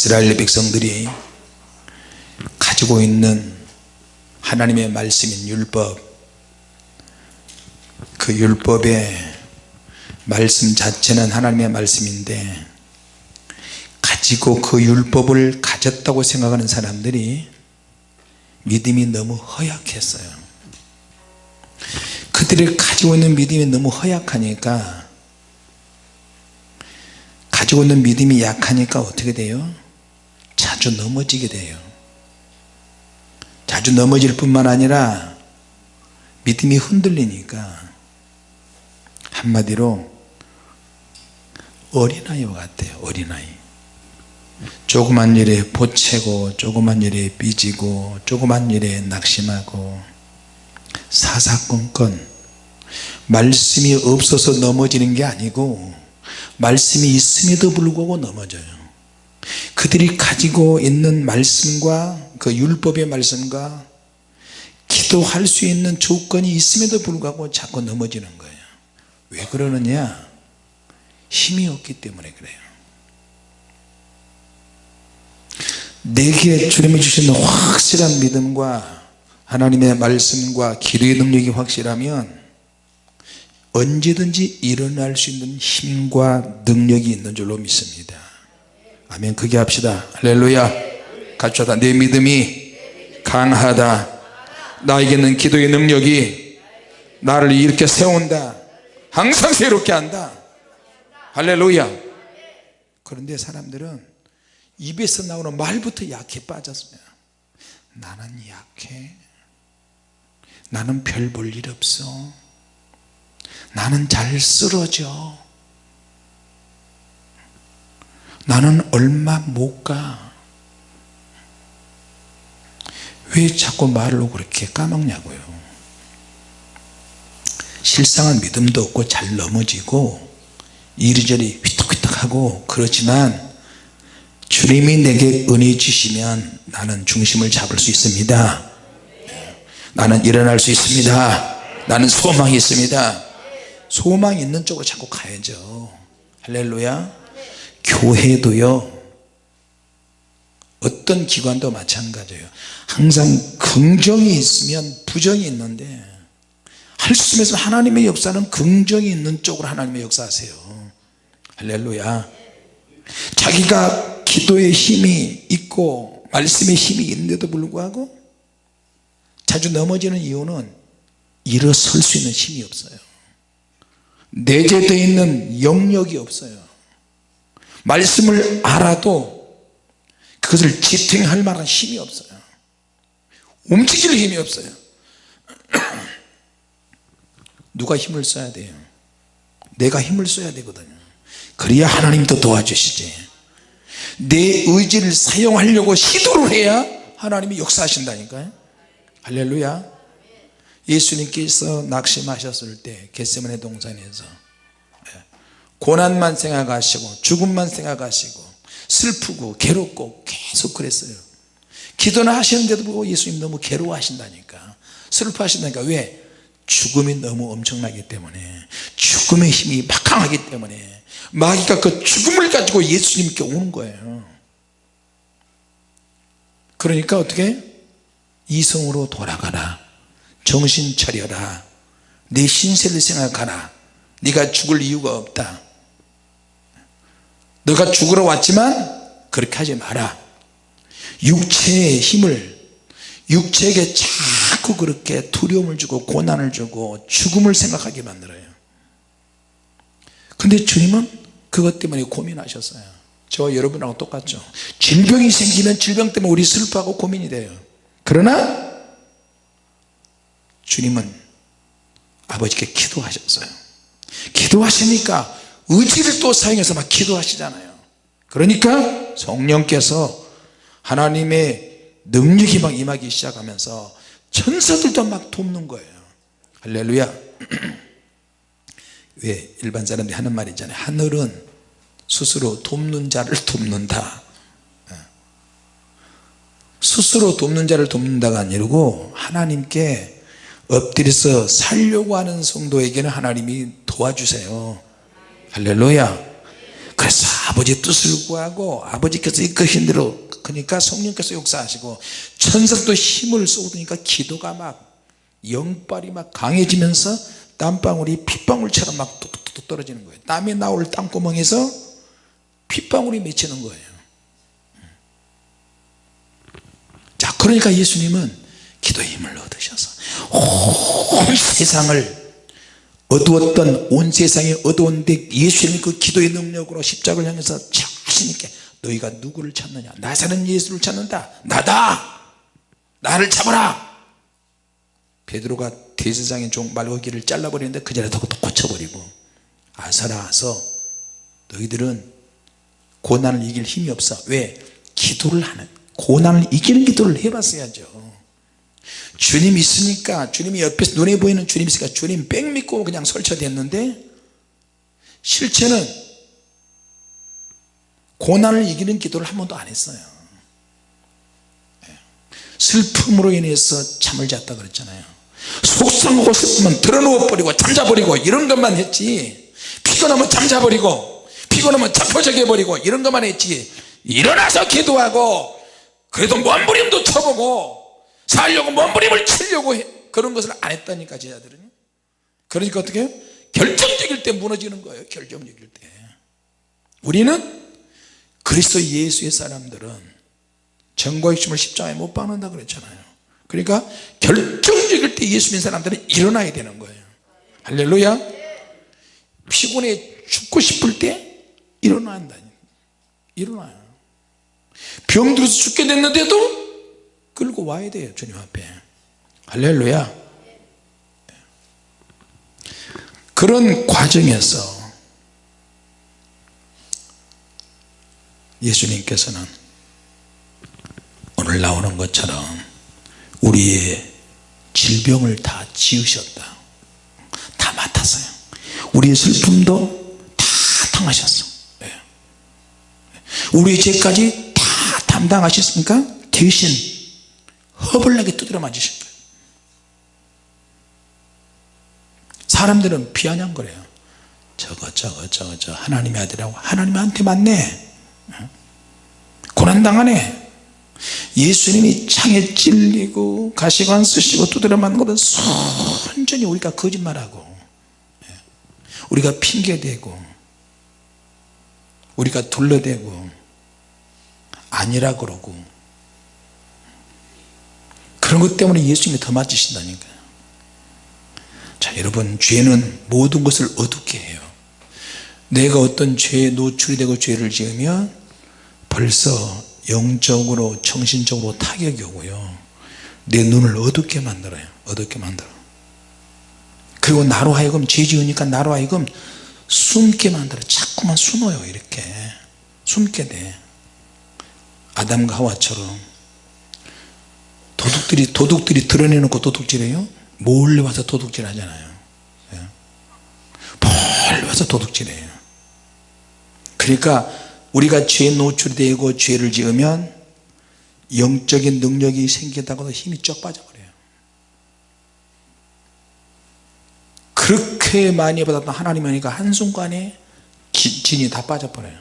이스라엘 백성들이 가지고 있는 하나님의 말씀인 율법 그 율법의 말씀 자체는 하나님의 말씀인데 가지고 그 율법을 가졌다고 생각하는 사람들이 믿음이 너무 허약했어요. 그들이 가지고 있는 믿음이 너무 허약하니까 가지고 있는 믿음이 약하니까 어떻게 돼요 자주 넘어지게 돼요. 자주 넘어질 뿐만 아니라 믿음이 흔들리니까 한마디로 어린아이와 같아요 어린아이. 조그만 일에 보채고 조그만 일에 삐지고 조그만 일에 낙심하고 사사건건. 말씀이 없어서 넘어지는 게 아니고 말씀이 있음에도 불구하고 넘어져요 그들이 가지고 있는 말씀과 그 율법의 말씀과 기도할 수 있는 조건이 있음에도 불구하고 자꾸 넘어지는 거예요. 왜 그러느냐? 힘이 없기 때문에 그래요. 내게 주님이 주시는 확실한 믿음과 하나님의 말씀과 기도의 능력이 확실하면 언제든지 일어날 수 있는 힘과 능력이 있는 줄로 믿습니다 아멘. 그게 합시다. 할렐루야. 하다. 내 믿음이 강하다. 나에게는 기도의 능력이 나를 이렇게 세운다. 항상 새롭게 한다. 할렐루야. 그런데 사람들은 입에서 나오는 말부터 약해 빠졌어요. 나는 약해. 나는 별 볼 일 없어. 나는 잘 쓰러져 나는 얼마 못 가. 왜 자꾸 말로 그렇게 까먹냐고요. 실상은 믿음도 없고 잘 넘어지고 이리저리 휘떡휘떡하고 그렇지만 주님이 내게 은혜 주시면 나는 중심을 잡을 수 있습니다. 나는 일어날 수 있습니다. 나는 소망이 있습니다. 소망이 있는 쪽으로 자꾸 가야죠. 할렐루야 교회도요 어떤 기관도 마찬가지예요. 항상 긍정이 있으면 부정이 있는데 할 수 있으면 하나님의 역사는 긍정이 있는 쪽으로 하나님의 역사하세요. 할렐루야. 자기가 기도의 힘이 있고 말씀의 힘이 있는데도 불구하고 자주 넘어지는 이유는 일어설 수 있는 힘이 없어요. 내재되어 있는 영역이 없어요 말씀을 알아도 그것을 지탱할 만한 힘이 없어요. 움직일 힘이 없어요. 누가 힘을 써야 돼요? 내가 힘을 써야 되거든요. 그래야 하나님도 도와주시지. 내 의지를 사용하려고 시도를 해야 하나님이 역사하신다니까요. 할렐루야. 예수님께서 낙심하셨을 때 겟세만의 동산에서 예, 고난만 생각하시고 죽음만 생각하시고 슬프고 괴롭고 계속 그랬어요. 기도는 하시는데도 불구하고 예수님 너무 괴로워하신다니까. 슬퍼하신다니까. 왜? 죽음이 너무 엄청나기 때문에 죽음의 힘이 막강하기 때문에 마귀가 그 죽음을 가지고 예수님께 오는 거예요. 그러니까 어떻게? 이성으로 돌아가라. 정신 차려라. 내 신세를 생각하라. 네가 죽을 이유가 없다 너가 죽으러 왔지만 그렇게 하지 마라. 육체의 힘을 육체에게 자꾸 그렇게 두려움을 주고 고난을 주고 죽음을 생각하게 만들어요. 근데 주님은 그것 때문에 고민하셨어요. 저 여러분하고 똑같죠. 질병이 생기면 질병 때문에 우리 슬퍼하고 고민이 돼요. 그러나 주님은 아버지께 기도하셨어요. 기도하시니까 의지를 또 사용해서 막 기도하시잖아요. 그러니까 성령께서 하나님의 능력이 막 임하기 시작하면서 천사들도 막 돕는 거예요. 할렐루야. 왜 일반 사람들이 하는 말이 있잖아요. 하늘은 스스로 돕는 자를 돕는다. 예. 스스로 돕는 자를 돕는다가 아니고 하나님께 엎드려서 살려고 하는 성도에게는 하나님이 도와주세요 할렐루야. 그래서 아버지 뜻을 구하고 아버지께서 이끄신 대로 그러니까 성령께서 역사하시고 천사도 힘을 쏟으니까 기도가 막 영빨이 막 강해지면서 땀방울이 핏방울처럼 막 뚝뚝뚝 떨어지는 거예요. 땀이 나올 땅구멍에서 핏방울이 맺히는 거예요. 자 그러니까 예수님은 기도의 힘을 얻으셔서 온 세상을 어두웠던 온 세상이 어두운데 예수님이 그 기도의 능력으로 십자가를 향해서 자신있게 너희가 누구를 찾느냐? 나 사는 예수를 찾는다. 나다. 나를 잡아라. 베드로가 대제사장의 종 말고기를 잘라버리는데 그 자리에 더 고쳐버리고 아사라서 너희들은 고난을 이길 힘이 없어. 왜? 기도를 하는 고난을 이기는 기도를 해봤어야죠 주님 있으니까 주님이 옆에서 눈에 보이는 주님 있으니까 주님 뺑 믿고 그냥 설쳐댔는데 실체는 고난을 이기는 기도를 한 번도 안 했어요. 예. 슬픔으로 인해서 잠을 잤다 그랬잖아요. 속상하고 슬프면 드러누워 버리고 잠자버리고 이런 것만 했지. 피곤하면 잠자버리고 피곤하면 자포자기 해버리고 이런 것만 했지. 일어나서 기도하고 그래도 몸부림도 쳐보고 살려고 몸부림을 치려고 해. 그런 것을 안 했다니까 제자들은. 그러니까 어떻게 해요? 결정적일 때 무너지는 거예요 결정적일 때. 우리는 그리스도 예수의 사람들은 정과 욕심을 십자가에 못 박는다 그랬잖아요. 그러니까 결정적일 때 예수 믿는 사람들은 일어나야 되는 거예요. 할렐루야. 피곤해 죽고 싶을 때 일어나야 한다 일어나요. 병들어서 죽게 됐는데도 끌고 와야 돼요 주님 앞에. 할렐루야. 그런 과정에서 예수님께서는 오늘 나오는 것처럼 우리의 질병을 다 지으셨다. 다 맡았어요. 우리의 슬픔도 다 당하셨어. 네. 우리의 죄까지 다 담당하셨으니까? 대신 허벌나게 두드려 맞으신 거예요. 사람들은 비아냥거려요. 저거 저거 저거 저 하나님의 아들이라고. 하나님한테 맞네. 고난당하네. 예수님이 창에 찔리고 가시관 쓰시고 두드려 맞는 것은 순전히 우리가 거짓말하고 우리가 핑계대고 우리가 둘러대고 아니라 그러고 그런 것 때문에 예수님이 더 맞으신다니까요. 자 여러분 죄는 모든 것을 어둡게 해요. 내가 어떤 죄에 노출이 되고 죄를 지으면 벌써 영적으로 정신적으로 타격이 오고요. 내 눈을 어둡게 만들어요. 어둡게 만들어. 그리고 나로 하여금 죄 지으니까 나로 하여금 숨게 만들어. 자꾸만 숨어요 이렇게. 숨게 돼. 아담과 하와처럼 도둑들이 도둑들이 드러내놓고 도둑질해요? 몰래 와서 도둑질 하잖아요. 예. 몰래 와서 도둑질해요. 그러니까 우리가 죄에 노출되고 죄를 지으면 영적인 능력이 생긴다고도 힘이 쩍 빠져버려요. 그렇게 많이 받았던 하나님이 니까 한순간에 진이 다 빠져버려요.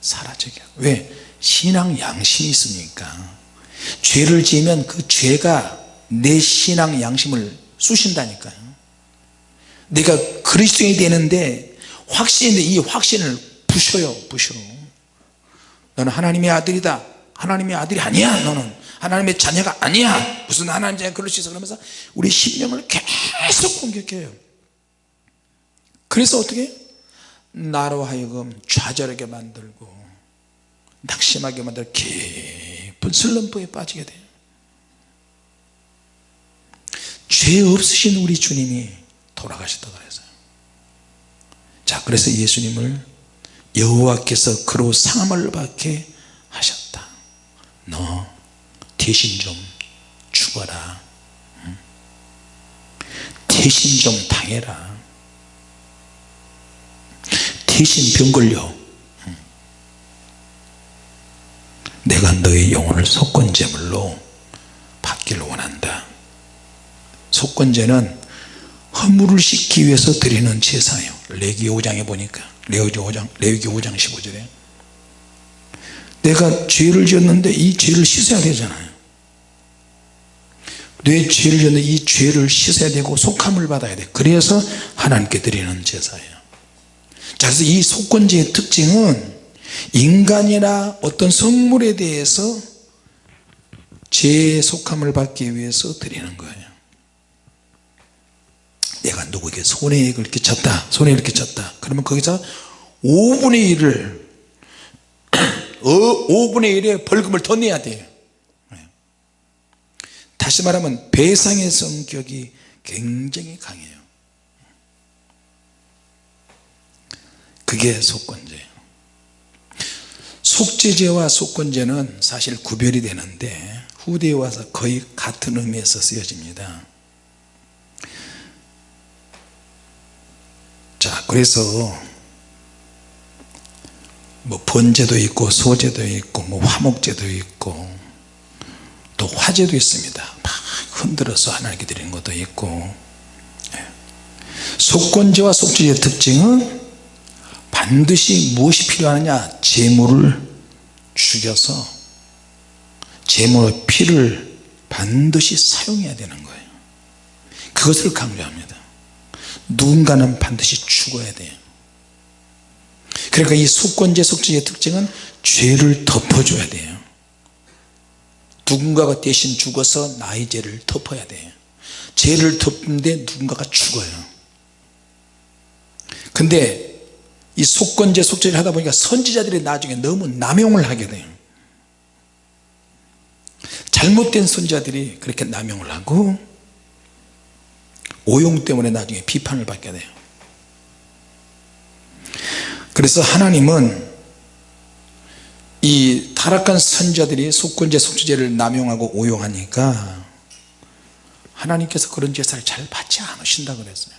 사라져요 왜? 신앙 양심이 있으니까 죄를 지으면 그 죄가 내 신앙 양심을 쑤신다니까요. 내가 그리스도인이 되는데 확신인데 이 확신을 부셔요 부셔. 너는 하나님의 아들이다. 하나님의 아들이 아니야 너는. 하나님의 자녀가 아니야. 무슨 하나님의 자녀 그럴 수 있어? 그러면서 우리 신령을 계속 공격해요. 그래서 어떻게 나로 하여금 좌절하게 만들고 낙심하게 만들고 깊은 슬럼프에 빠지게 돼요. 죄 없으신 우리 주님이 돌아가셨다 그래서요. 자 그래서 예수님을 여호와께서 그로 상함을 받게 하셨다. 너 대신 좀 죽어라. 대신 좀 당해라. 대신 병 걸려 내가 너의 영혼을 속건제물로 받기를 원한다. 속건제는 허물을 씻기 위해서 드리는 제사예요. 레기 5장에 보니까. 레위기 5장, 레위기 5장 15절에. 내가 죄를 지었는데 이 죄를 씻어야 되잖아요. 내 죄를 지었는데 이 죄를 씻어야 되고 속함을 받아야 돼. 그래서 하나님께 드리는 제사예요. 자 그래서 이 속건제의 특징은 인간이나 어떤 성물에 대해서 죄의 속함을 받기 위해서 드리는 거예요. 내가 누구에게 손해액을 끼쳤다 손해를 끼쳤다. 그러면 거기서 5분의 1을 5분의 1의 벌금을 더 내야 돼요. 다시 말하면 배상의 성격이 굉장히 강해요. 그게 속건제예요 속죄제와 속건제는 사실 구별이 되는데 후대에 와서 거의 같은 의미에서 쓰여집니다. 자 그래서 뭐 번제도 있고 소제도 있고 뭐 화목제도 있고 또 화제도 있습니다. 막 흔들어서 하나님께 드리는 것도 있고. 예. 속건제와 속죄의 특징은 반드시 무엇이 필요하느냐? 재물을 죽여서 재물의 피를 반드시 사용해야 되는 거예요. 그것을 강조합니다. 누군가는 반드시 죽어야 돼요. 그러니까 이 속건제 속죄의 특징은 죄를 덮어줘야 돼요. 누군가가 대신 죽어서 나의 죄를 덮어야 돼요. 죄를 덮는데 누군가가 죽어요. 근데 이 속건제 속죄를 하다 보니까 선지자들이 나중에 너무 남용을 하게 돼요. 잘못된 선지자들이 그렇게 남용을 하고 오용 때문에 나중에 비판을 받게 돼요. 그래서 하나님은 이 타락한 선자들이 속건제 속죄제를 남용하고 오용하니까 하나님께서 그런 제사를 잘 받지 않으신다 그랬어요.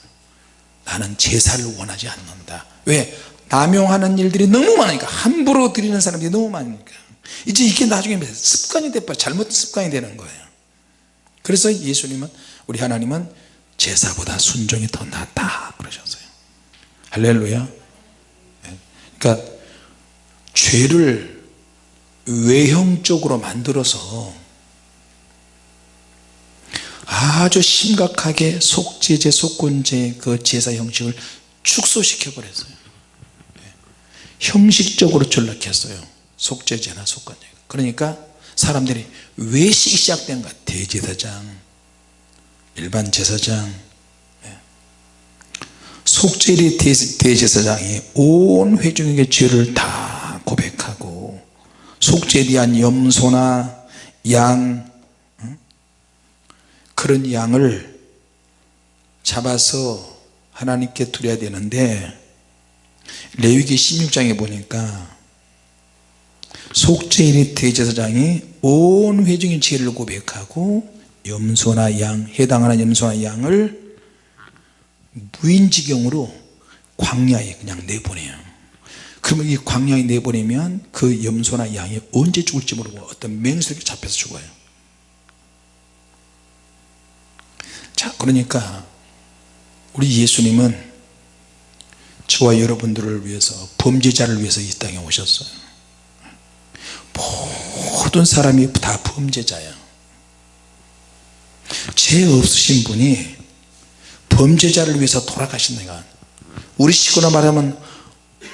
나는 제사를 원하지 않는다. 왜? 남용하는 일들이 너무 많으니까 함부로 드리는 사람들이 너무 많으니까. 이제 이게 나중에 습관이 돼버 잘못된 습관이 되는 거예요. 그래서 예수님은 우리 하나님은 제사보다 순종이 더 낫다 그러셨어요. 할렐루야. 그러니까 죄를 외형적으로 만들어서 아주 심각하게 속죄제 속건제 그 제사 형식을 축소시켜 버렸어요. 네. 형식적으로 전락했어요. 속죄제나 속건제 그러니까 사람들이 외식이 시작된 것 대제사장 일반 제사장. 네. 속죄리 대제사장이 온 회중에게 죄를 다 고백하고 속죄에 대한 염소나 양 그런 양을 잡아서 하나님께 드려야 되는데 레위기 16장에 보니까 속죄일의 대제사장이 온 회중의 죄를 고백하고 염소나 양 해당하는 염소나 양을 무인지경으로 광야에 그냥 내보내요. 그러면 이 광야에 내보내면 그 염소나 양이 언제 죽을지 모르고 어떤 맹수에게 잡혀서 죽어요. 자 그러니까 우리 예수님은 저와 여러분들을 위해서 범죄자를 위해서 이 땅에 오셨어요. 모든 사람이 다 범죄자야 죄 없으신 분이 범죄자를 위해서 돌아가신 내가 우리 식으로 말하면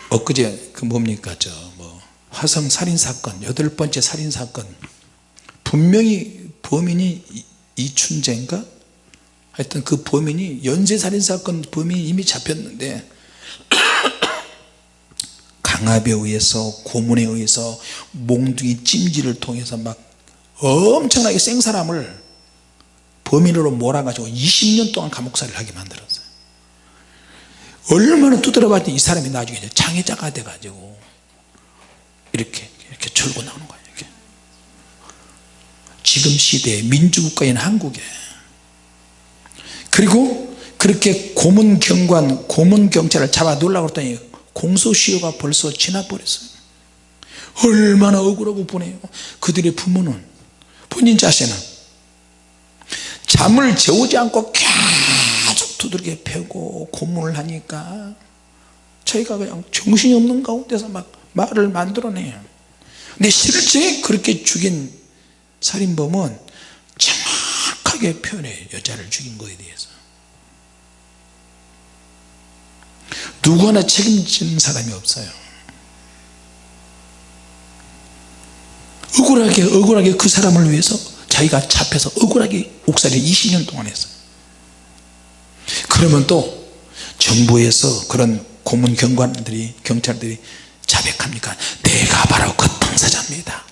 엊그제 그 뭡니까 저 뭐 화성 살인사건 여덟 번째 살인사건 분명히 범인이 이춘재인가? 하여튼 그 범인이 연쇄살인사건 범인이 이미 잡혔는데 강압에 의해서 고문에 의해서 몽둥이 찜질을 통해서 막 엄청나게 생 사람을 범인으로 몰아가지고 20년 동안 감옥살이를 하게 만들었어요 얼마나 두드려봤더니 이 사람이 나중에 장애자가 돼가지고 이렇게 이렇게 절고 나오는 거예요 이렇게. 지금 시대에 민주국가인 한국에 그리고 그렇게 고문경관 고문경찰을 잡아 놓으려고 했더니 공소시효가 벌써 지나버렸어요. 얼마나 억울하고 보내요. 그들의 부모는 본인 자신은 잠을 재우지 않고 계속 두들겨 패고 고문을 하니까 자기가 그냥 정신이 없는 가운데서 막 말을 만들어내요. 근데 실제 그렇게 죽인 살인범은 정확하게 표현해요. 여자를 죽인 거에 대해서 누구 하나 책임지는 사람이 없어요. 억울하게 억울하게 그 사람을 위해서 자기가 잡혀서 억울하게 옥살이 20년 동안 했어요. 그러면 또 정부에서 그런 고문 경관들이 경찰들이 자백합니까? 내가 바로 그 당사자입니다.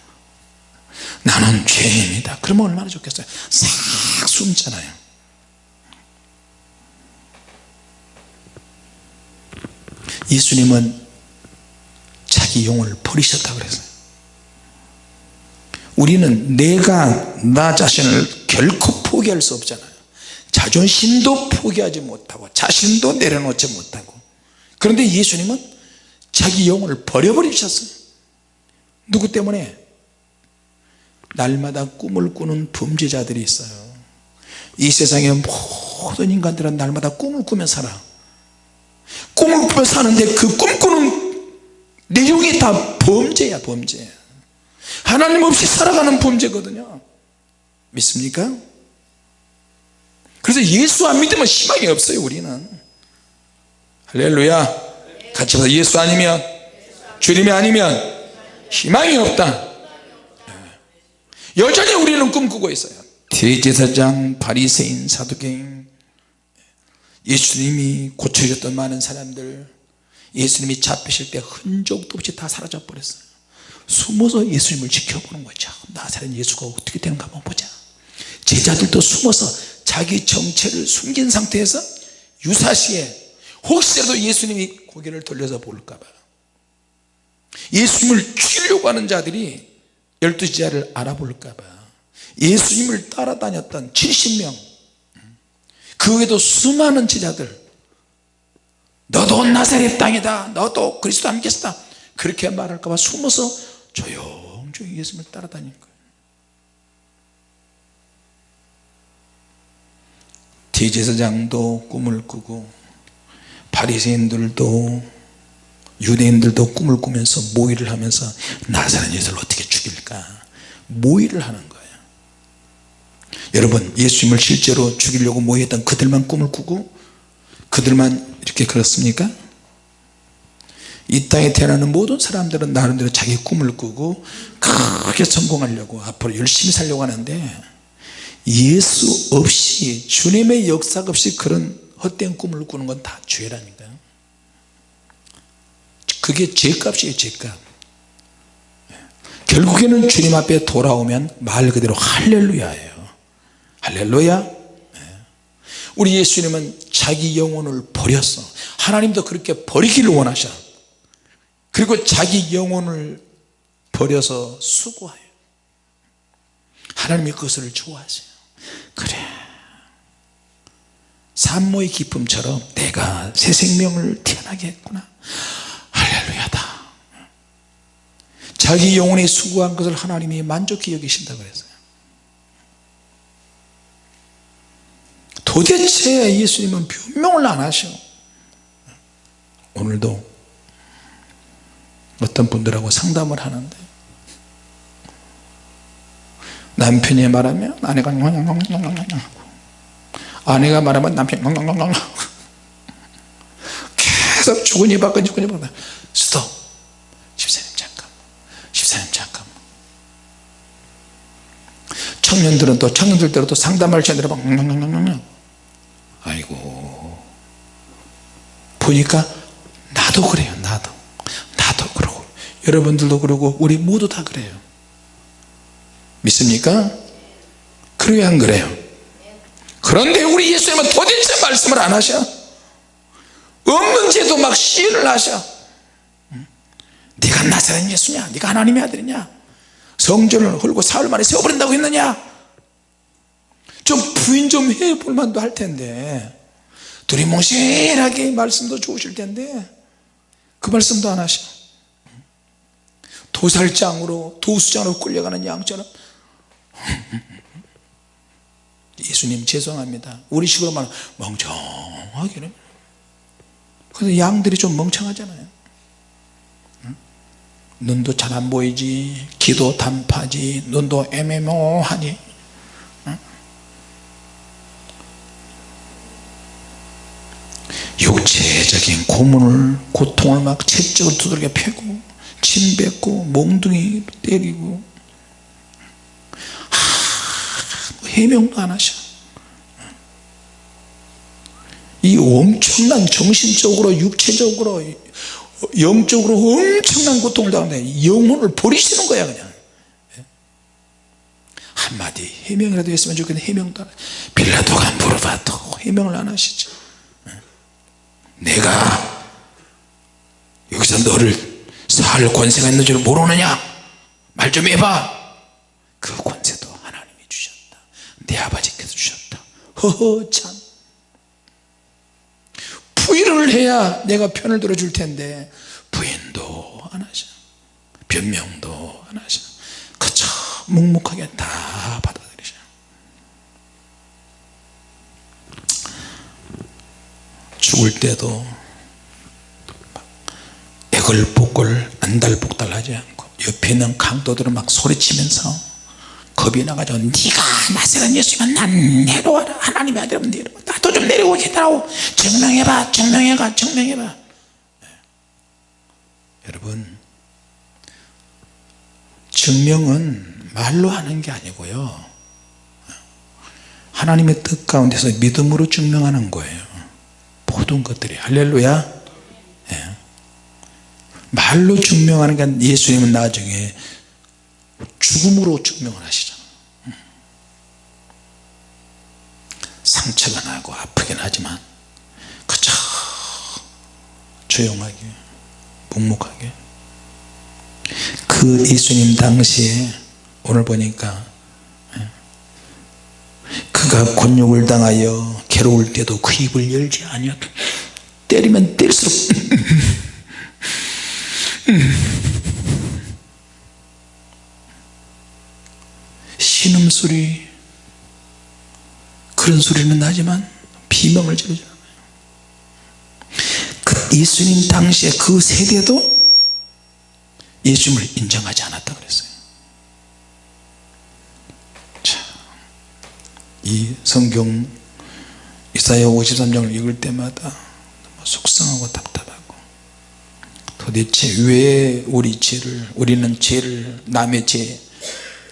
나는 죄인입니다. 그러면 얼마나 좋겠어요? 싹 숨잖아요 예수님은 자기 영을 버리셨다 그랬어요. 우리는 내가 나 자신을 결코 포기할 수 없잖아요. 자존심도 포기하지 못하고 자신도 내려놓지 못하고. 그런데 예수님은 자기 영혼을 버려버리셨어요. 누구 때문에? 날마다 꿈을 꾸는 범죄자들이 있어요. 이 세상의 모든 인간들은 날마다 꿈을 꾸며 살아 꿈을 꾸며 사는데 그 꿈꾸는 내용이 다 범죄야 범죄. 하나님 없이 살아가는 범죄거든요. 믿습니까? 그래서 예수 안 믿으면 희망이 없어요 우리는. 할렐루야. 같이 봐서 예수 아니면 주님이 아니면 희망이 없다. 여전히 우리는 꿈꾸고 있어요. 대제사장 바리새인 사두개인 예수님이 고쳐주셨던 많은 사람들 예수님이 잡히실 때 흔적도 없이 다 사라져 버렸어요. 숨어서 예수님을 지켜보는 거죠 나사렛 예수가 어떻게 되는가 한번 보자. 제자들도 숨어서 자기 정체를 숨긴 상태에서 유사시에 혹시라도 예수님이 고개를 돌려서 볼까봐. 예수님을 죽이려고 하는 자들이 열두 제자를 알아볼까봐. 예수님을 따라다녔던 70명 그 외에도 수많은 제자들. 너도 나사렛 땅이다. 너도 그리스도 함께했다. 그렇게 말할까봐 숨어서 조용조용히 예수님을 따라다닌 거예요. 대제사장도 꿈을 꾸고 바리새인들도 유대인들도 꿈을 꾸면서 모의를 하면서 나사렛 예수를 어떻게 죽일까? 모의를 하는 거예요 여러분 예수님을 실제로 죽이려고 모의했던 그들만 꿈을 꾸고 그들만 이렇게 그렇습니까? 이 땅에 태어나는 모든 사람들은 나름대로 자기 꿈을 꾸고 크게 성공하려고 앞으로 열심히 살려고 하는데 예수 없이 주님의 역사 없이 그런 헛된 꿈을 꾸는 건 다 죄라니까요. 그게 죄값이에요 죄값. 결국에는 주님 앞에 돌아오면 말 그대로 할렐루야예요 할렐루야. 우리 예수님은 자기 영혼을 버렸어. 하나님도 그렇게 버리기를 원하셔. 그리고 자기 영혼을 버려서 수고해요 하나님이 그것을 좋아하세요. 그래. 산모의 기쁨처럼 내가 새 생명을 태어나게 했구나. 할렐루야다. 자기 영혼이 수고한 것을 하나님이 만족히 여기신다 그랬어요 도대체 예수님은 변명을 안 하셔 오늘도 어떤 분들하고 상담을 하는데 남편이 말하면 아내가 아내가 말하면 남편이 계속 주거니 받거니 주거니 받거니 스톱. 집사님 잠깐. 집사님 잠깐. 청년들은 또 청년들대로 또 상담할 시간에 막 아이고. 보니까 나도 그래요 나도. 나도 그러고. 여러분들도 그러고 우리 모두 다 그래요. 믿습니까? 그래야 안 그래요? 그런데 우리 예수님은 도대체 말씀을 안 하셔? 없는 죄도 막 시인을 하셔? 네가 나사렛 예수냐? 네가 하나님의 아들이냐? 성전을 헐고 사흘 만에 세워버린다고 했느냐 좀 부인 좀 해 볼 만도 할 텐데. 두리뭉실하게 말씀도 좋으실 텐데. 그 말씀도 안 하셔 도살장으로 도수장으로 끌려가는 양처럼. 예수님 죄송합니다. 우리 식으로 말하면 멍청하게 근데 양들이 좀 멍청하잖아요. 응? 눈도 잘 안 보이지 귀도 단파지 눈도 애매모하니 육체적인 고문을 고통을 막 채찍을 두들겨 패고 침 뱉고 몽둥이 때리고. 하, 해명도 안 하셔. 이 엄청난 정신적으로 육체적으로 영적으로 엄청난 고통을 당하는데 영혼을 버리시는 거야 그냥. 한마디 해명이라도 했으면 좋겠는데 해명도 안 빌라도가 물어봐도 해명을 안 하시죠 내가 여기서 너를 살 권세가 있는 줄 모르느냐? 말 좀 해봐. 그 권세도 하나님이 주셨다. 내 아버지께서 주셨다. 허허 참. 부인을 해야 내가 편을 들어줄 텐데. 부인도 안 하셔. 변명도 안 하셔. 그저 묵묵하게 다 받아들이셔 죽을 때도 애걸복걸 안달복달 하지 않고 옆에 있는 강도들은 막 소리치면서 겁이 나가지고 네가 나세란 예수면 난 내려와라. 하나님의 아들이면 내려와 나도 좀 내려오겠다고 증명해봐. 증명해봐 증명해봐. 네. 여러분 증명은 말로 하는 게 아니고요. 하나님의 뜻 가운데서 믿음으로 증명하는 거예요 모든 것들이. 할렐루야. 예. 말로 증명하는 게 예수님은 나중에 죽음으로 증명을 하시잖아. 상처가 나고 아프긴 하지만 그저 조용하게 묵묵하게. 그 예수님 당시에 오늘 보니까 예, 그가 곤욕을 당하여 괴로울 때도 그 입을 열지 아니하고 때리면 때릴수록 신음소리 그런 소리는 나지만 비명을 지르잖아요 그 예수님 당시에 그 세대도 예수님을 인정하지 않았다 그랬어요 자, 이 성경 이사야 53장을 읽을 때마다 속상하고 답답하고 도대체 왜 우리 죄를 우리는 죄를 남의 죄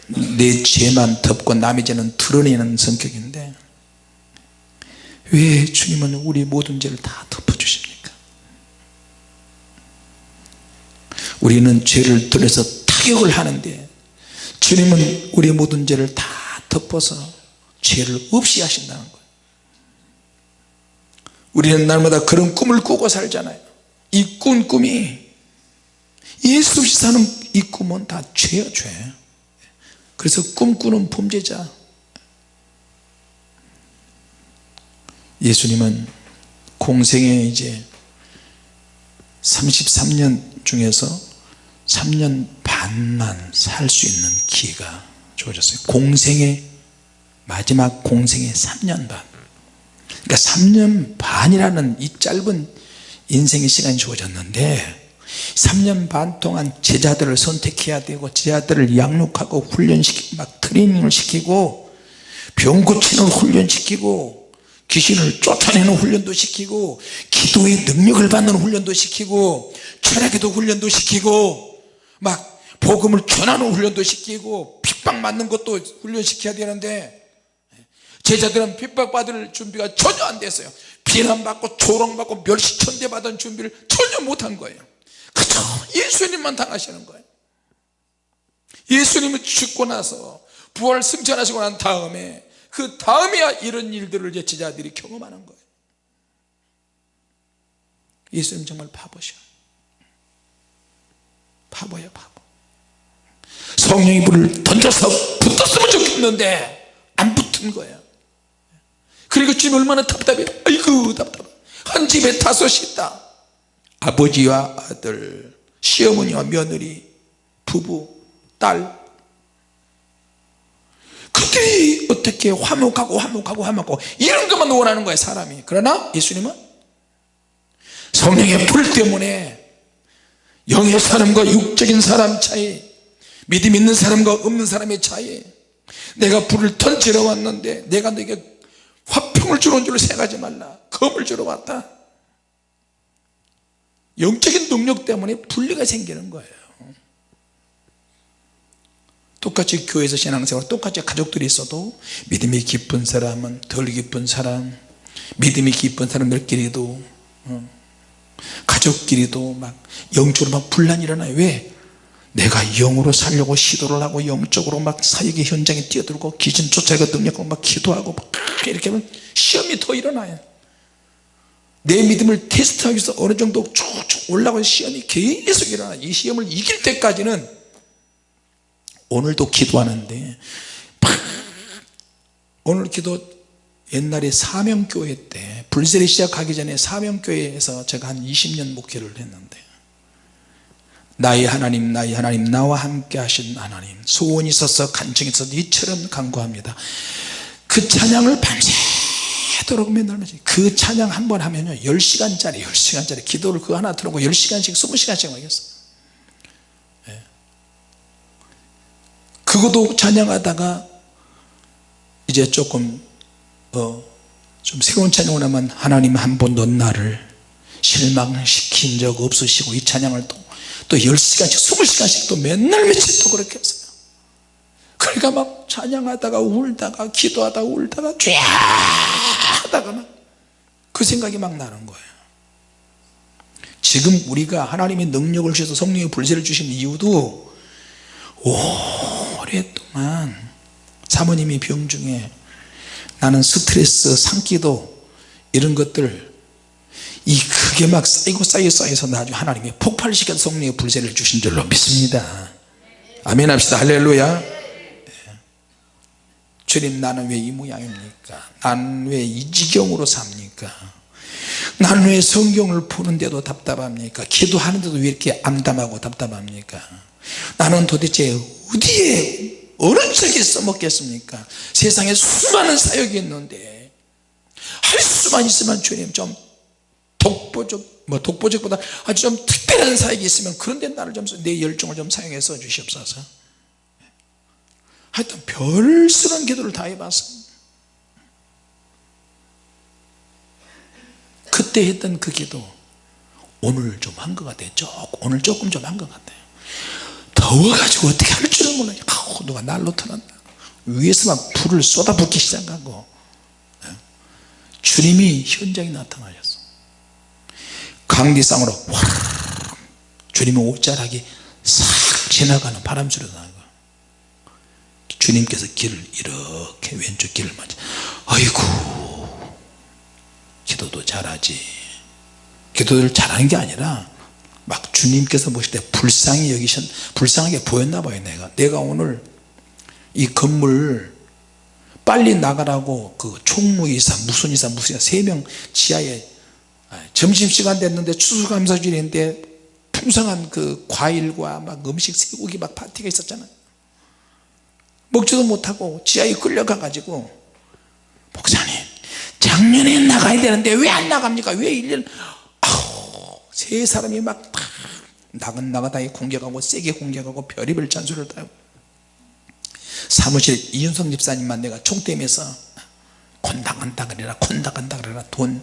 내 죄만 덮고 남의 죄는 드러내는 성격인데 왜 주님은 우리 모든 죄를 다 덮어주십니까? 우리는 죄를 들여서 타격을 하는데 주님은 우리 모든 죄를 다 덮어서 죄를 없이 하신다는 거예요. 우리는 날마다 그런 꿈을 꾸고 살잖아요. 이 꾼 꿈이 예수 없이 사는 이 꿈은 다 죄야 죄. 그래서 꿈꾸는 범죄자. 예수님은 공생에 이제 33년 중에서 3년 반만 살 수 있는 기회가 주어졌어요. 공생의 마지막 공생의 3년 반. 그러니까 3년 반이라는 이 짧은 인생의 시간이 주어졌는데 3년 반 동안 제자들을 선택해야 되고 제자들을 양육하고 훈련시키고 막 트레이닝을 시키고 병 고치는 훈련시키고 귀신을 쫓아내는 훈련도 시키고 기도의 능력을 받는 훈련도 시키고 철학에도 훈련도 시키고 막 복음을 전하는 훈련도 시키고 핍박맞는 것도 훈련시켜야 되는데 제자들은 핍박받을 준비가 전혀 안 됐어요. 비난받고 조롱받고 멸시천대 받은 준비를 전혀 못한 거예요. 그저 예수님만 당하시는 거예요. 예수님이 죽고 나서 부활 승천하시고 난 다음에 그 다음에야 이런 일들을 제자들이 경험하는 거예요. 예수님 정말 바보셔. 바보야 바보. 성령이 불을 던져서 붙었으면 좋겠는데 안 붙은 거야 그리고 주님 얼마나 답답해. 아이고 답답해. 한 집에 다섯이 있다. 아버지와 아들 시어머니와 며느리 부부 딸. 그들이 어떻게 화목하고 화목하고 화목하고 이런 것만 원하는 거예요 사람이. 그러나 예수님은 성령의 불 때문에 영의 사람과 육적인 사람 차이 믿음 있는 사람과 없는 사람의 차이 내가 불을 던지러 왔는데 내가 너에게 화평을 주는 줄 생각하지 말라 검을 주러 왔다. 영적인 능력 때문에 분리가 생기는 거예요. 똑같이 교회에서 신앙생활 똑같이 가족들이 있어도 믿음이 깊은 사람은 덜 깊은 사람 믿음이 깊은 사람들끼리도 어, 가족끼리도 막 영적으로 막 분란이 일어나요. 왜? 내가 영으로 살려고 시도를 하고 영적으로 막 사역의 현장에 뛰어들고 기진 쫓아가 능력하고 막 기도하고 막 이렇게 하면 시험이 더 일어나요. 내 믿음을 테스트하기 위해서 어느 정도 쭉쭉 올라가는 시험이 계속 일어나 이 시험을 이길 때까지는 오늘도 기도하는데 오늘 기도 옛날에 사명교회 때 불세례 시작하기 전에 사명교회에서 제가 한 20년 목회를 했는데 나의 하나님 나의 하나님 나와 함께 하신 하나님. 소원이 있어서 간청이 있어서 이처럼 간구합니다. 그 찬양을 밤새도록 맨날 그 찬양 한 번 하면요 10시간짜리 10시간짜리 기도를 그거 하나 들어고 10시간씩 20시간씩 하겠어 그것도 찬양하다가 이제 조금 어, 좀 새로운 찬양을 하면 하나님 한 번도 나를 실망시킨 적 없으시고 이 찬양을 또, 또 10시간씩 20시간씩 또 맨날 며칠 또 그렇게 했어요. 그러니까 막 찬양하다가 울다가 기도하다가 울다가 쫙 하다가 막 그 생각이 막 나는 거예요. 지금 우리가 하나님의 능력을 주셔서 성령의 불세를 주신 이유도 오랫동안 사모님이 병 중에 나는 스트레스 상기도 이런 것들 이 크게 막 쌓이고 쌓여 쌓여서 나중에 하나님이 폭발시켜 성령의 불세를 주신 줄로 믿습니다. 아멘 합시다. 할렐루야. 네. 주님 나는 왜 이 모양입니까? 나는 왜이 지경으로 삽니까? 나는 왜 성경을 푸는데도 답답합니까? 기도하는데도 왜 이렇게 암담하고 답답합니까? 나는 도대체 어디에 어느 쪽에 써먹겠습니까? 세상에 수많은 사역이 있는데 할 수만 있으면 주님 좀 독보적 뭐 독보적보다 아주 좀 특별한 사역이 있으면 그런데 나를 좀 내 열정을 좀 사용해서 주시옵소서. 하여튼 별스러운 기도를 다 해봤어. 그때 했던 그 기도 오늘 좀 한 것 같아요. 오늘 조금 좀 한 것 같아요. 더워가지고 어떻게 할 줄을 몰라요. 아우 누가 날로 틀었나. 위에서 막 불을 쏟아붓기 시작하고 예? 주님이 현장에 나타나셨어 강디상으로 와르르 주님의 옷자락이 싹 지나가는 바람 소리가 나고 주님께서 길을 이렇게 왼쪽 길을 맞아. 아이고 기도도 잘하지. 기도를 잘하는 게 아니라 막 주님께서 보실 때 불쌍히 여기신 불쌍하게 보였나 봐요 내가. 내가 오늘 이 건물 빨리 나가라고 그 총무이사 무슨 이사 무슨 이사 세 명 지하에 아, 점심시간 됐는데 추수감사절인데 풍성한 그 과일과 막 음식 쇠고기 막 파티가 있었잖아요. 먹지도 못하고 지하에 끌려가 가지고 목사님 작년에 나가야 되는데 왜 안 나갑니까? 왜 1년 아우 세 사람이 막 나가다에 공격하고 세게 공격하고 별의별 잔소리를 다 하고. 사무실 이윤성 집사님만 내가 총대면서 콘당한다 그래라 콘당한다 그래라 돈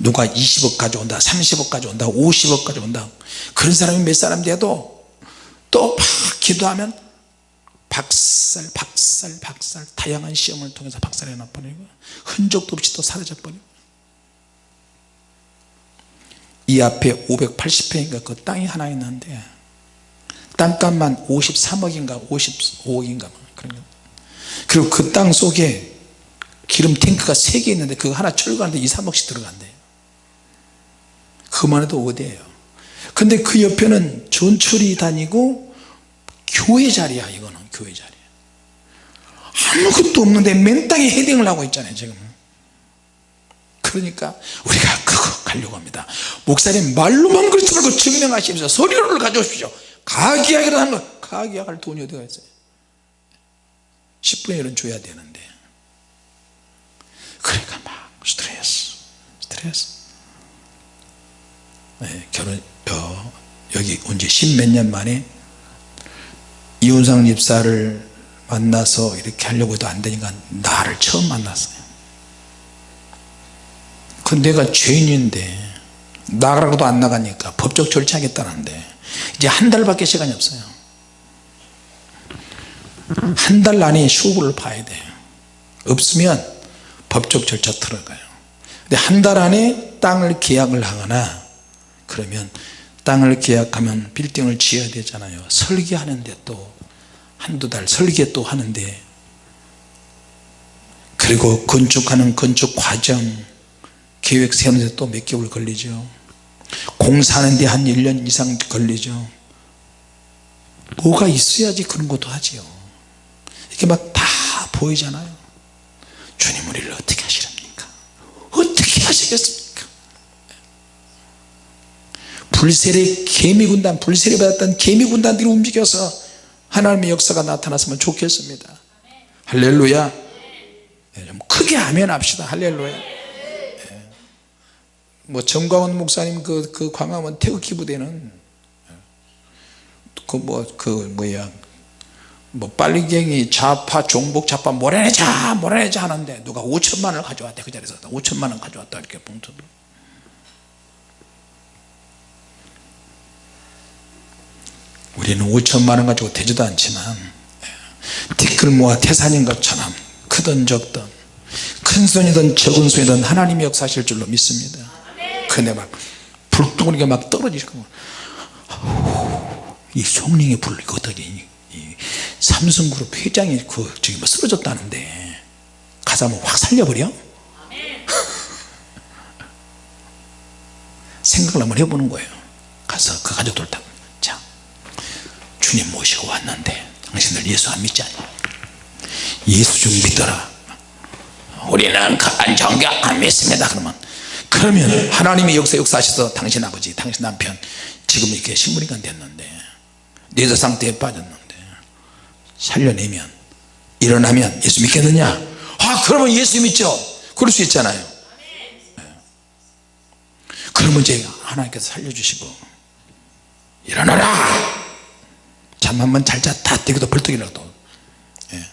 누가 20억 가져온다 30억 가져온다 50억 가져온다. 그런 사람이 몇 사람 돼도 또 막 기도하면 박살 박살 박살 다양한 시험을 통해서 박살해 놔버리고 흔적도 없이 또 사라져 버리고. 이 앞에 580평인가 그 땅이 하나 있는데 땅값만 53억인가 55억인가 그런 거. 그리고 그 땅 속에 기름 탱크가 3개 있는데 그거 하나 철거하는데 2, 3억씩 들어간대요 그만 해도 어디에요. 근데 그 옆에는 전철이 다니고 교회 자리야 이거는 교회 자리. 아무것도 없는데 맨 땅에 헤딩을 하고 있잖아요 지금. 그러니까 우리가 그거 가려고 합니다. 목사님 말로만 그렇지 말고 증명하시면서 서류를 가져오십시오. 가계약이라는 하는 거 가계약할 돈이 어디가 있어요? 10분의 1은 줘야 되는데. 그러니까 막 스트레스 네, 결혼 어, 여기 온 지 십몇 년 만에 이훈상 집사를 만나서 이렇게 하려고 해도 안 되니까 나를 처음 만났어요. 그 내가 죄인인데 나가라고도 안 나가니까 법적 절차하겠다는데 이제 한 달밖에 시간이 없어요. 한 달 안에 쇼부를 봐야 돼요. 없으면 법적 절차 들어가요. 근데 한 달 안에 땅을 계약을 하거나 그러면 땅을 계약하면 빌딩을 지어야 되잖아요. 설계하는데 또 한두 달 설계 또 하는데. 그리고 건축하는 건축 과정 계획 세우는데 또 몇 개월 걸리죠. 공사하는데 한 1년 이상 걸리죠. 뭐가 있어야지 그런 것도 하지요. 이렇게 막 다 보이잖아요. 주님 우리를 어떻게 하시렵니까? 어떻게 하시겠습니까 불세례 개미군단 불세례 받았던 개미군단들이 움직여서 하나님의 역사가 나타났으면 좋겠습니다. 할렐루야. 네, 좀 크게 아멘 합시다. 할렐루야. 네. 뭐 정광훈 목사님 그, 그 광화문 태극기 부대는 그 뭐 그 뭐야. 뭐 빨리갱이 좌파 종북 좌파 몰아내자 몰아내자 하는데 누가 5천만 원을 가져왔대 그 자리에서. 5천만 원 가져왔다 이렇게 봉투 우리는 5천만 원 가지고 되지도 않지만 티끌 모아 태산인 것처럼 크든 적든 큰 손이든 적은 손이든 하나님이 역사하실 줄로 믿습니다 근데 막 불덩어리가 막 떨어지고 이 성령의 불 이 거더니 삼성그룹 회장이 그 저기 뭐 쓰러졌다는데 가서 한번 확 살려버려? 생각을 한번 해보는 거예요 가서 그 가족들 다자 주님 모시고 왔는데 당신들 예수 안 믿지 않냐 예수 좀 믿더라. 우리는 그 정교 안 믿습니다. 그러면 그러면 하나님의 역사 역사하셔서 당신 아버지 당신 남편 지금 이렇게 신부니까 됐는데 뇌사 상태에 빠졌는데 살려내면 일어나면 예수 믿겠느냐? 아 그러면 예수 믿죠. 그럴 수 있잖아요. 네. 그러면 이제 하나님께서 살려주시고 일어나라 잠 한 번 잘자 다 되기도 벌떡 일어나도. 예.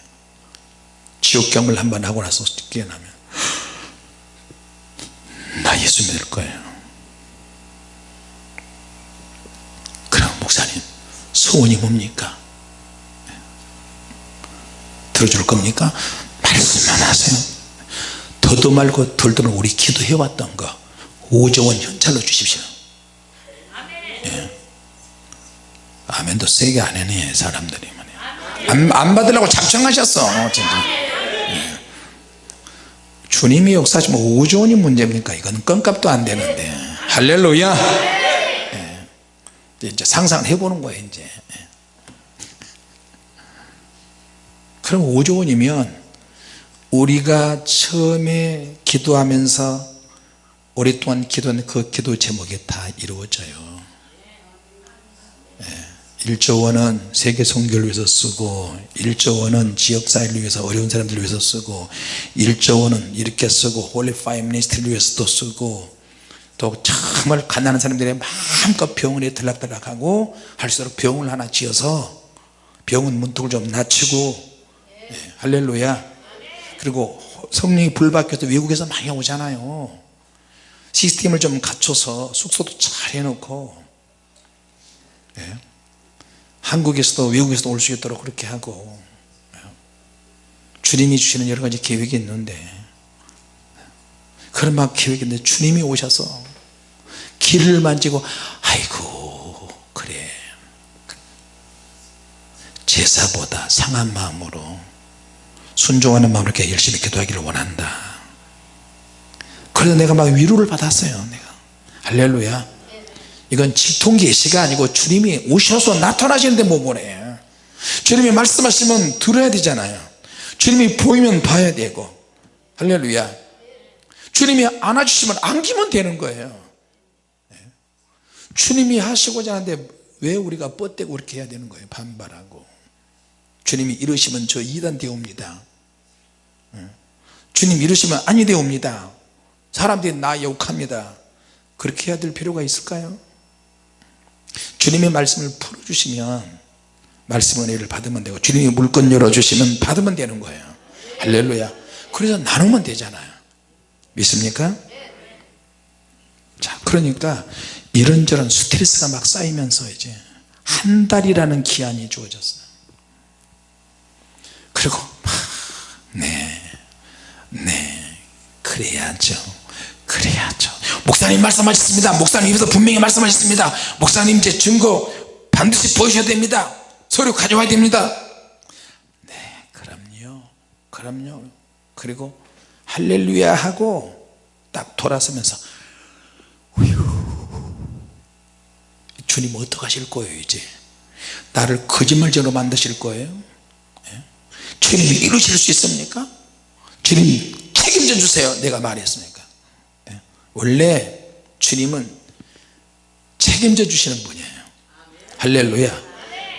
지옥 경을 한 번 하고 나서 깨어나면 나 예수 믿을 거예요. 그럼 목사님 소원이 뭡니까? 들어줄 겁니까? 말씀만 하세요. 더도 말고 덜도 말고 우리 기도해왔던 거 5조원 현찰로 주십시오. 예. 아멘도 세게 안 해네 사람들이. 안, 안 받으려고 작정하셨어 진짜 예. 주님이 역사하시면 5조 원이 문제입니까? 이건 껌값도 안 되는데. 할렐루야. 예. 이제 상상을 해보는 거예요 이제. 예. 그럼 5조 원이면 우리가 처음에 기도하면서 오랫동안 기도한 그 기도 제목이 다 이루어져요 1조 원은 세계 선교를 위해서 쓰고 1조 원은 지역사회를 위해서 어려운 사람들을 위해서 쓰고 1조 원은 이렇게 쓰고 Holy Fire Ministry를 위해서도 쓰고 또 정말 가난한 사람들이 마음껏 병원에 들락날락하고 할 수 있도록 병원을 하나 지어서 병원 문턱을 좀 낮추고 네, 할렐루야 그리고 성령이 불박혀서 외국에서 많이 오잖아요 시스템을 좀 갖춰서 숙소도 잘 해놓고 네. 한국에서도 외국에서도 올 수 있도록 그렇게 하고 주님이 주시는 여러 가지 계획이 있는데 그런 막 계획이 있는데 주님이 오셔서 길을 만지고 아이고 그래. 제사보다 상한 마음으로 순종하는 마음으로 이렇게 열심히 기도하기를 원한다. 그래서 내가 막 위로를 받았어요 내가. 할렐루야 이건 직통계시가 아니고 주님이 오셔서 나타나시는데 뭐 뭐래 주님이 말씀하시면 들어야 되잖아요. 주님이 보이면 봐야 되고. 할렐루야. 주님이 안아주시면 안기면 되는 거예요. 주님이 하시고자 하는데 왜 우리가 뻗대고 그렇게 해야 되는 거예요? 반발하고. 주님이 이러시면 저 이단 되옵니다. 주님 이러시면 아니 되옵니다. 사람들이 나 욕합니다. 그렇게 해야 될 필요가 있을까요 주님의 말씀을 풀어주시면 말씀 은혜를 받으면 되고 주님이 물건 열어주시면 받으면 되는 거예요. 할렐루야. 그래서 나누면 되잖아요. 믿습니까? 자 그러니까 이런저런 스트레스가 막 쌓이면서 이제 한 달이라는 기한이 주어졌어요. 그리고 네, 네, 그래야죠. 그래야죠. 목사님 말씀하셨습니다. 목사님 입에서 분명히 말씀하셨습니다. 목사님 제 증거 반드시 보여줘야 됩니다. 서류 가져와야 됩니다. 네, 그럼요. 그럼요. 그리고 할렐루야 하고 딱 돌아서면서 휴, 주님 어떡하실 거예요 이제 나를 거짓말쟁이로 만드실 거예요 주님이 이루실 수 있습니까? 주님 책임져 주세요 내가 말했으니까 예. 원래 주님은 책임져 주시는 분이에요. 할렐루야.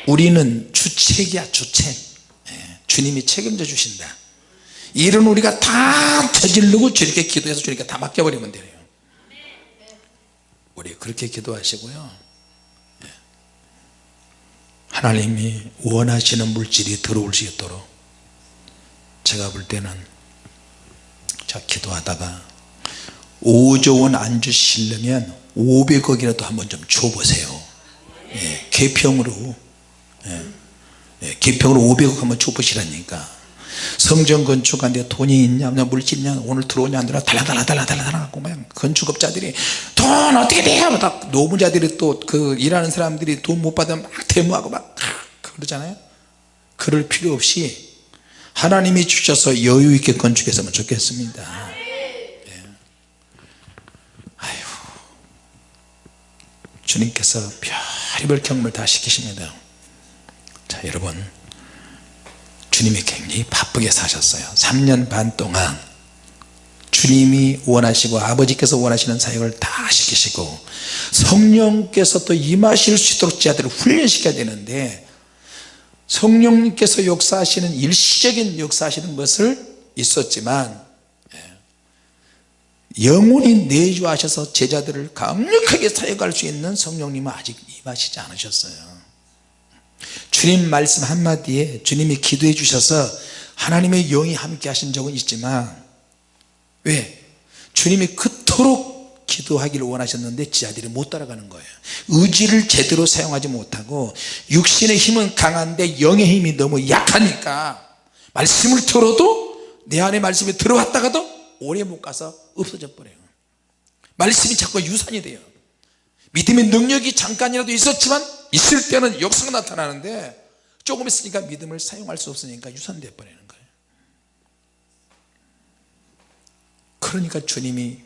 우리는 주책이야 주책. 예. 주님이 책임져 주신다. 일은 우리가 다 저지르고 주님께 기도해서 주님께 다 맡겨버리면 돼요. 우리 그렇게 기도하시고요. 예. 하나님이 원하시는 물질이 들어올 수 있도록 제가 볼 때는 자 기도하다가 5조 원 안 주시려면 500억이라도 한번 좀 줘보세요. 예, 개평으로. 예, 예, 개평으로 500억 한번 줘보시라니까. 성전 건축하는데 돈이 있냐 물질 있냐 오늘 들어오냐 안 들어오냐 달라달라 달라달라 달라갖고 막 건축업자들이 돈 어떻게 돼요? 막 노무자들이 또 그 일하는 사람들이 돈 못 받으면 막 데모하고 막 그러잖아요. 그럴 필요 없이 하나님이 주셔서 여유 있게 건축했으면 좋겠습니다 예. 아유, 주님께서 별의별 경험을 다 시키십니다. 자 여러분. 주님이 굉장히 바쁘게 사셨어요. 3년 반 동안 주님이 원하시고 아버지께서 원하시는 사역을 다 시키시고 성령께서 또 임하실 수 있도록 제자들을 훈련시켜야 되는데 성령님께서 역사하시는 일시적인 역사하시는 것을 있었지만 예, 영원히 내주하셔서 제자들을 강력하게 사역할 수 있는 성령님은 아직 임하시지 않으셨어요 주님 말씀 한마디에 주님이 기도해 주셔서 하나님의 영이 함께 하신 적은 있지만 왜? 주님이 그토록 기도하기를 원하셨는데 지하들이 못 따라가는 거예요 의지를 제대로 사용하지 못하고 육신의 힘은 강한데 영의 힘이 너무 약하니까 말씀을 들어도 내 안에 말씀이 들어왔다가도 오래 못 가서 없어져 버려요. 말씀이 자꾸 유산이 돼요. 믿음의 능력이 잠깐이라도 있었지만 있을 때는 역사가 나타나는데 조금 있으니까 믿음을 사용할 수 없으니까 유산돼 버리는 거예요. 그러니까 주님이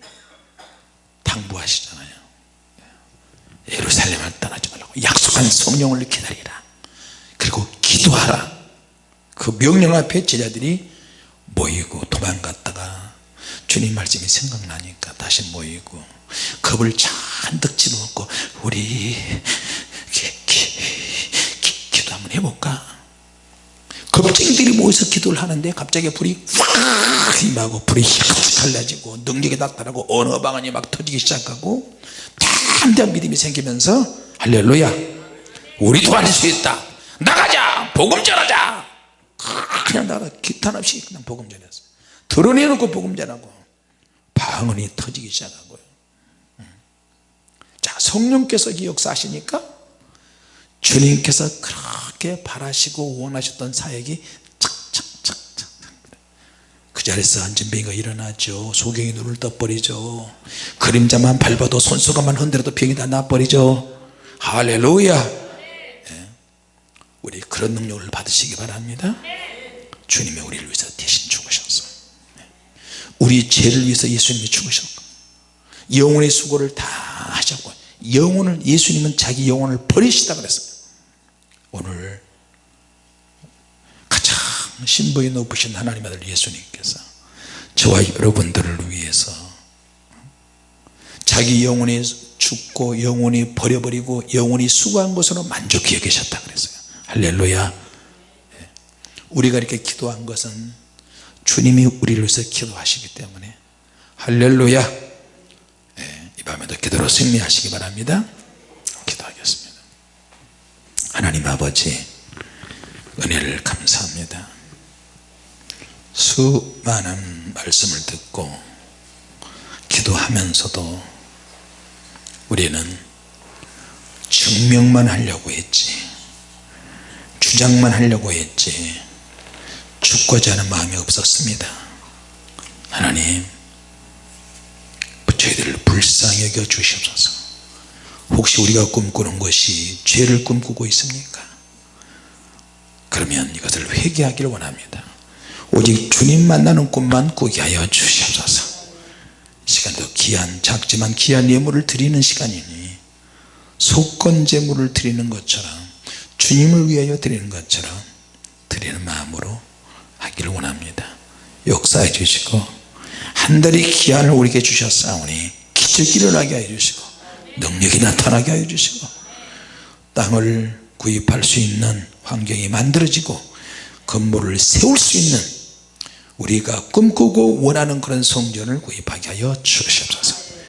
당부하시잖아요. 예루살렘을 떠나지 말라고 약속한 성령을 기다리라. 그리고 기도하라. 그 명령 앞에 제자들이 모이고 도망갔다가 주님 말씀이 생각나니까 다시 모이고 겁을 잔뜩 집어먹고 우리 기, 기, 기, 기도 한번 해볼까? 겁쟁이들이 모여서 기도를 하는데 갑자기 불이 확 임하고 불이 휙 갈라지고 능력이 나타나고 언어 방언이 막 터지기 시작하고 담대한 믿음이 생기면서 할렐루야 우리도 할수 있다. 나가자 복음 전하자. 그냥 나가 기탄 없이 그냥 복음 전했어요 드러내놓고 복음 전하고 방언이 터지기 시작하고요. 자 성령께서 역사하시니까 주님께서 그렇게 바라시고 원하셨던 사역이 그 자리에서 안진뱅이가 일어나죠. 소경이 눈을 떠버리죠. 그림자만 밟아도 손수건만 흔들어도 병이 다 나버리죠. 할렐루야. 네. 우리 그런 능력을 받으시기 바랍니다. 주님이 우리를 위해서 대신 죽으셨어 우리 죄를 위해서 예수님이 죽으셨고 영혼의 수고를 다 하셨고 영혼을 예수님은 자기 영혼을 버리시다 그랬어요. 오늘 가장 신부의 높으신 하나님 아들 예수님께서 저와 여러분들을 위해서 자기 영혼이 죽고 영혼이 버려버리고 영혼이 수고한 것으로 만족해 계셨다 그랬어요. 할렐루야. 우리가 이렇게 기도한 것은 주님이 우리를 위해서 기도하시기 때문에 할렐루야. 예, 이 밤에도 기도로 승리하시기 바랍니다. 기도하겠습니다. 하나님 아버지 은혜를 감사합니다. 수많은 말씀을 듣고 기도하면서도 우리는 증명만 하려고 했지 주장만 하려고 했지 죽고자 하는 마음이 없었습니다. 하나님 저희들을 불쌍히 여겨 주시옵소서. 혹시 우리가 꿈꾸는 것이 죄를 꿈꾸고 있습니까? 그러면 이것을 회개하기를 원합니다. 오직 주님 만나는 꿈만 꾸게 하여 주시옵소서. 시간도 귀한 작지만 귀한 예물을 드리는 시간이니 속건 제물을 드리는 것처럼 주님을 위하여 드리는 것처럼 드리는 마음으로 하기를 원합니다. 역사해 주시고 한 달의 기한을 우리에게 주셨사오니 기적이 일어나게 해 주시고 능력이 나타나게 해 주시고 땅을 구입할 수 있는 환경이 만들어지고 건물을 세울 수 있는 우리가 꿈꾸고 원하는 그런 성전을 구입하게 하여 주시옵소서